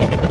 you.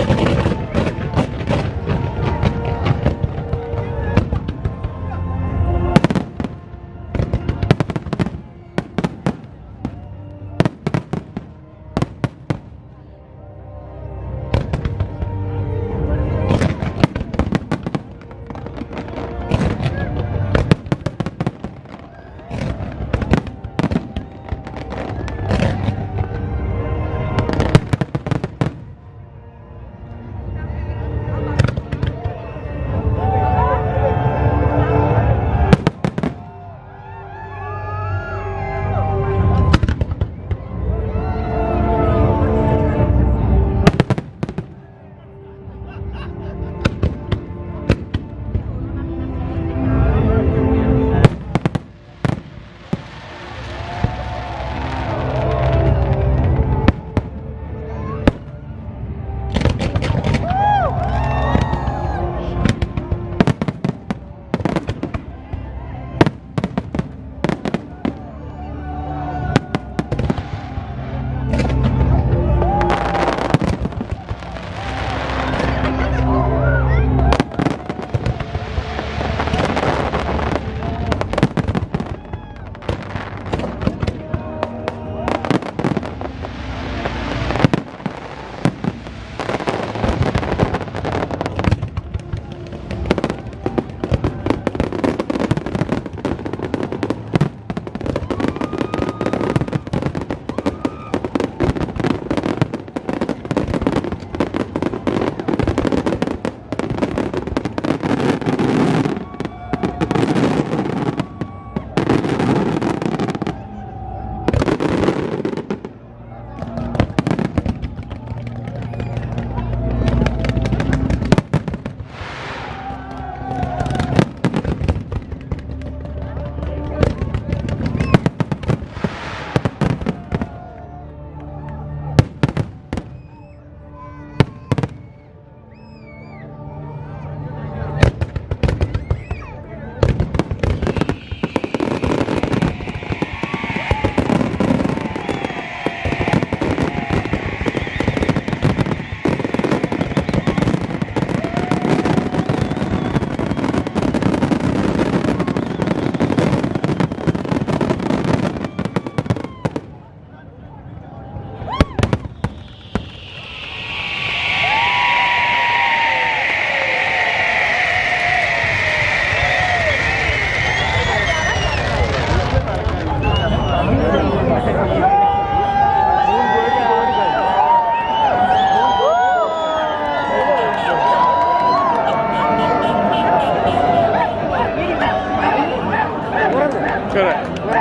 ஈஸ்வர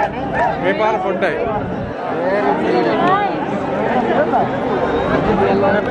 வேப்பார பொட்டை